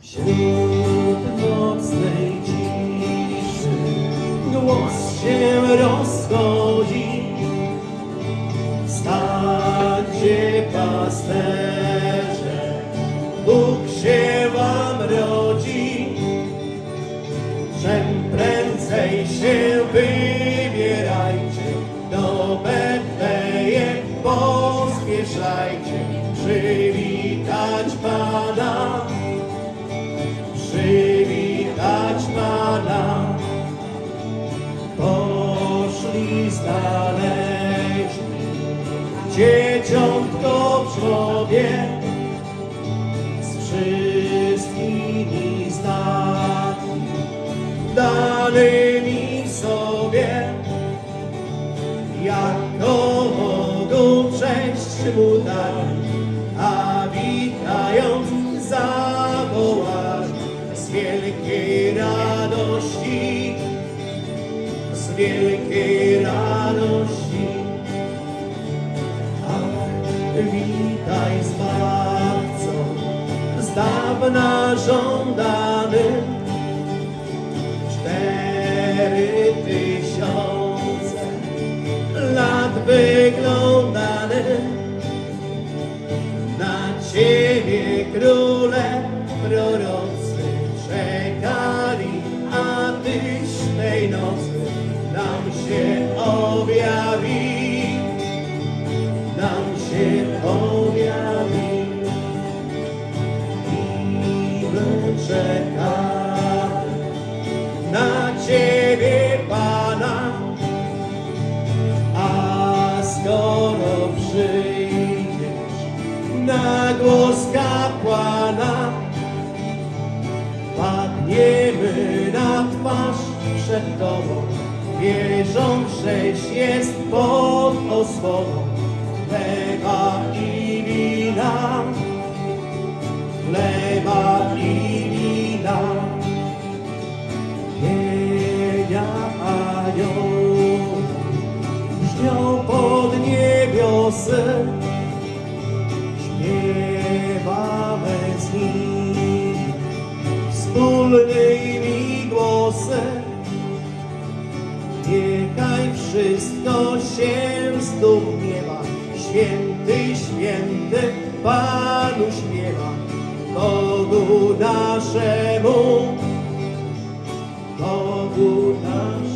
Wśród nocnej ciszy głos się rozchodzi. Stańcie pasterze, Bóg się wam rodzi. Czym prędzej się wybierajcie, przywitać Pana, przywitać Pana. Poszli znaleźli dzieciątko w żłobie, z wszystkimi znakami danymi mu a witając zawołali z wielkiej radości, z wielkiej radości. Ach, witaj Zbawco, z dawna żądany, prorocy czekali, a Tyś tej nocy nam się objawi, nam się objawi. I my czekamy na Ciebie, Pana, a skoro przyjdziesz na głos przed Tobą, wierząc, żeś jest pod osłoną. Chleba i wina, chleba i wina. Pienia anioł brzmią pod niebiosy, śpiewamy z nimi wspólnymi wszystko się zdumiewa, święty, święty Panu śpiewa, Bogu naszemu. Bogu naszemu.